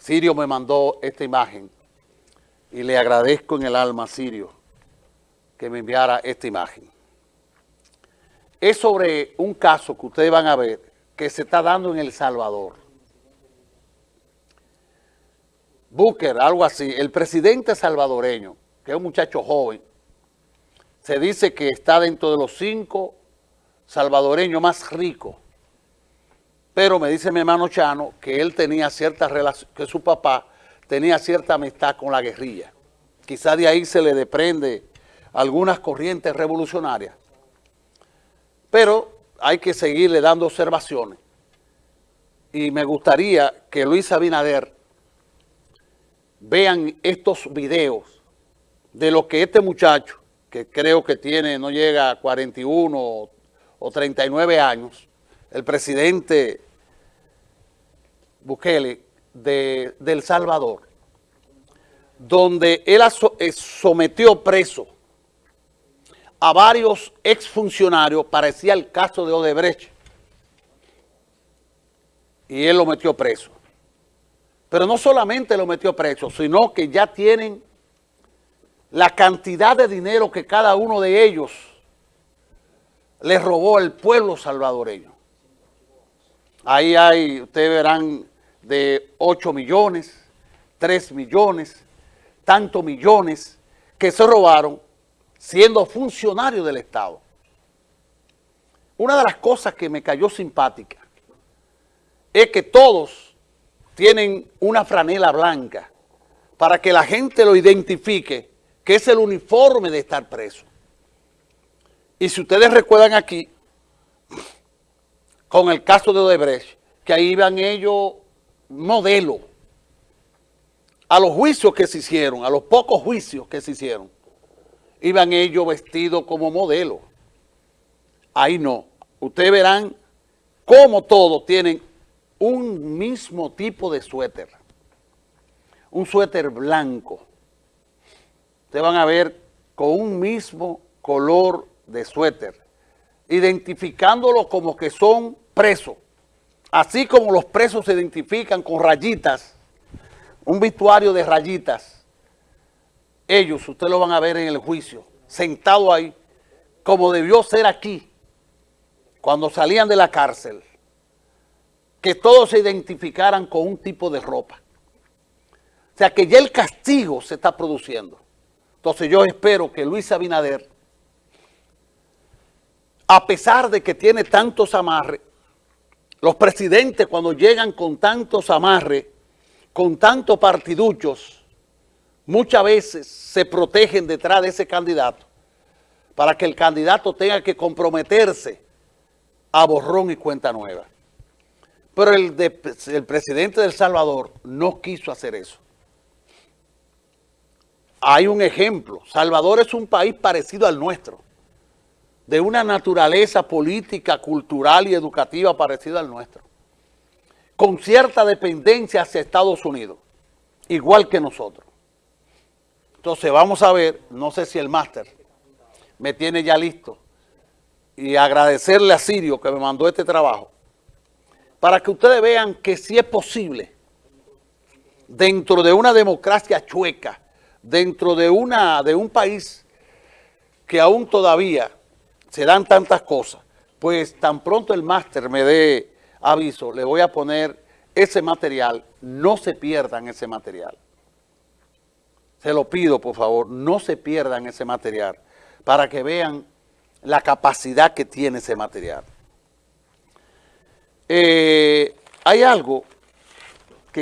Sirio me mandó esta imagen y le agradezco en el alma a Sirio que me enviara esta imagen. Es sobre un caso que ustedes van a ver que se está dando en El Salvador. Booker, algo así, el presidente salvadoreño, que es un muchacho joven, se dice que está dentro de los cinco salvadoreños más ricos. Pero me dice mi hermano Chano que él tenía cierta relación, que su papá tenía cierta amistad con la guerrilla. Quizá de ahí se le desprende algunas corrientes revolucionarias. Pero hay que seguirle dando observaciones. Y me gustaría que Luis Abinader vean estos videos de lo que este muchacho, que creo que tiene, no llega a 41 o 39 años, el presidente Bukele de, El Salvador, donde él eh, sometió preso a varios exfuncionarios, parecía el caso de Odebrecht, y él lo metió preso. Pero no solamente lo metió preso, sino que ya tienen la cantidad de dinero que cada uno de ellos le robó al pueblo salvadoreño. Ahí hay, ustedes verán, de 8 millones, 3 millones, tantos millones que se robaron siendo funcionarios del Estado. Una de las cosas que me cayó simpática es que todos tienen una franela blanca para que la gente lo identifique, que es el uniforme de estar preso. Y si ustedes recuerdan aquí, con el caso de Odebrecht, que ahí iban ellos modelo a los juicios que se hicieron, a los pocos juicios que se hicieron, iban ellos vestidos como modelo. Ahí no. Ustedes verán cómo todos tienen un mismo tipo de suéter, un suéter blanco. Ustedes van a ver con un mismo color de suéter, identificándolo como que son presos, así como los presos se identifican con rayitas, un vestuario de rayitas. Ellos, ustedes lo van a ver en el juicio, sentado ahí, como debió ser aquí, cuando salían de la cárcel que todos se identificaran con un tipo de ropa. O sea que ya el castigo se está produciendo. Entonces yo espero que Luis Abinader, a pesar de que tiene tantos amarres, los presidentes cuando llegan con tantos amarres, con tantos partiduchos, muchas veces se protegen detrás de ese candidato para que el candidato tenga que comprometerse a borrón y cuenta nueva. Pero el, presidente de El Salvador no quiso hacer eso. Hay un ejemplo. Salvador es un país parecido al nuestro, de una naturaleza política, cultural y educativa parecida al nuestro, con cierta dependencia hacia Estados Unidos, igual que nosotros. Entonces vamos a ver, no sé si el máster me tiene ya listo, y agradecerle a Sirio que me mandó este trabajo, para que ustedes vean que sí es posible, dentro de una democracia chueca, dentro de, una, de un país que aún todavía se dan tantas cosas, pues tan pronto el máster me dé aviso, le voy a poner ese material, no se pierdan ese material. Se lo pido, por favor, no se pierdan ese material, para que vean la capacidad que tiene ese material. Eh, hay algo